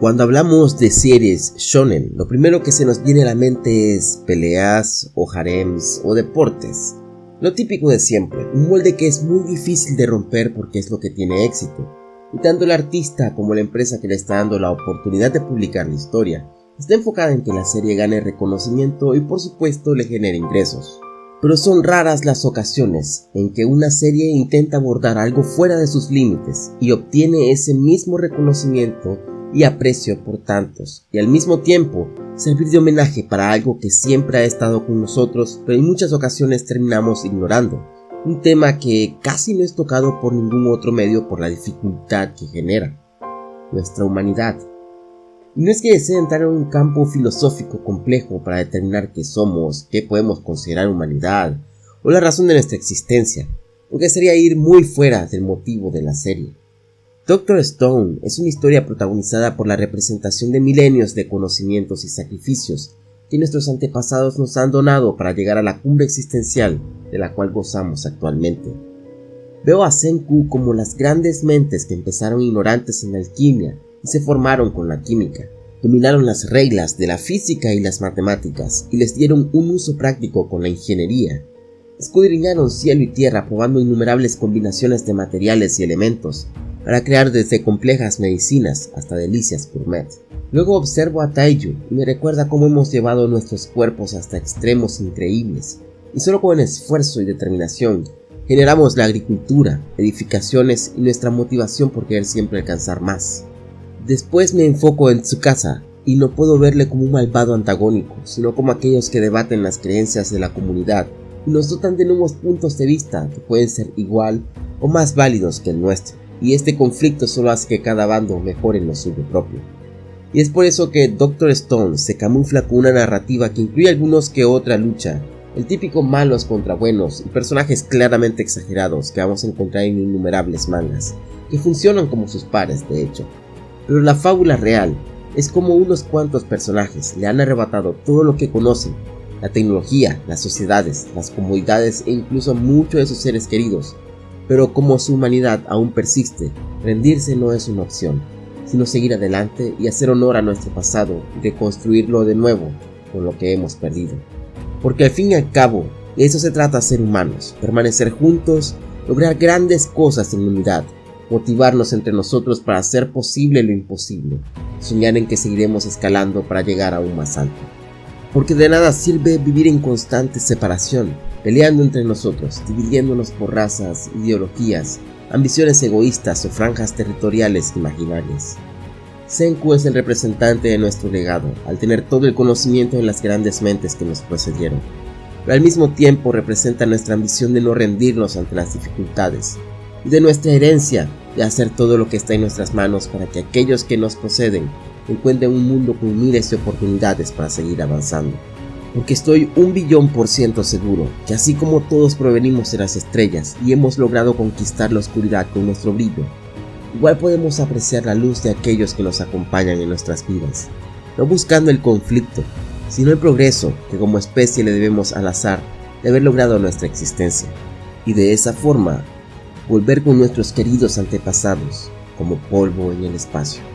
Cuando hablamos de series shonen, lo primero que se nos viene a la mente es peleas o harems o deportes. Lo típico de siempre, un molde que es muy difícil de romper porque es lo que tiene éxito. Y tanto el artista como la empresa que le está dando la oportunidad de publicar la historia está enfocada en que la serie gane reconocimiento y por supuesto le genere ingresos. Pero son raras las ocasiones en que una serie intenta abordar algo fuera de sus límites y obtiene ese mismo reconocimiento y aprecio por tantos, y al mismo tiempo servir de homenaje para algo que siempre ha estado con nosotros, pero en muchas ocasiones terminamos ignorando. Un tema que casi no es tocado por ningún otro medio por la dificultad que genera. Nuestra humanidad. Y no es que desee entrar en un campo filosófico complejo para determinar qué somos, qué podemos considerar humanidad, o la razón de nuestra existencia, porque sería ir muy fuera del motivo de la serie. Doctor Stone es una historia protagonizada por la representación de milenios de conocimientos y sacrificios que nuestros antepasados nos han donado para llegar a la cumbre existencial de la cual gozamos actualmente. Veo a Senku como las grandes mentes que empezaron ignorantes en la alquimia y se formaron con la química. Dominaron las reglas de la física y las matemáticas y les dieron un uso práctico con la ingeniería. Escudriñaron cielo y tierra probando innumerables combinaciones de materiales y elementos para crear desde complejas medicinas hasta delicias gourmet. Luego observo a Taiyu y me recuerda cómo hemos llevado nuestros cuerpos hasta extremos increíbles, y solo con esfuerzo y determinación generamos la agricultura, edificaciones y nuestra motivación por querer siempre alcanzar más. Después me enfoco en Tsukasa y no puedo verle como un malvado antagónico, sino como aquellos que debaten las creencias de la comunidad nos dotan de nuevos puntos de vista que pueden ser igual o más válidos que el nuestro y este conflicto solo hace que cada bando mejore en lo suyo propio. Y es por eso que Doctor Stone se camufla con una narrativa que incluye algunos que otra lucha, el típico malos contra buenos y personajes claramente exagerados que vamos a encontrar en innumerables mangas, que funcionan como sus pares de hecho. Pero la fábula real es como unos cuantos personajes le han arrebatado todo lo que conocen, la tecnología, las sociedades, las comodidades e incluso muchos de sus seres queridos, pero como su humanidad aún persiste, rendirse no es una opción, sino seguir adelante y hacer honor a nuestro pasado y reconstruirlo de nuevo con lo que hemos perdido. Porque al fin y al cabo, de eso se trata ser humanos, permanecer juntos, lograr grandes cosas en unidad, motivarnos entre nosotros para hacer posible lo imposible, soñar en que seguiremos escalando para llegar aún más alto. Porque de nada sirve vivir en constante separación, peleando entre nosotros, dividiéndonos por razas, ideologías, ambiciones egoístas o franjas territoriales imaginarias. Senku es el representante de nuestro legado, al tener todo el conocimiento de las grandes mentes que nos precedieron, pero al mismo tiempo representa nuestra ambición de no rendirnos ante las dificultades, y de nuestra herencia de hacer todo lo que está en nuestras manos para que aquellos que nos proceden encuentren un mundo con miles de oportunidades para seguir avanzando. Porque estoy un billón por ciento seguro que así como todos provenimos de las estrellas y hemos logrado conquistar la oscuridad con nuestro brillo, igual podemos apreciar la luz de aquellos que nos acompañan en nuestras vidas, no buscando el conflicto, sino el progreso que como especie le debemos al azar de haber logrado nuestra existencia, y de esa forma volver con nuestros queridos antepasados como polvo en el espacio.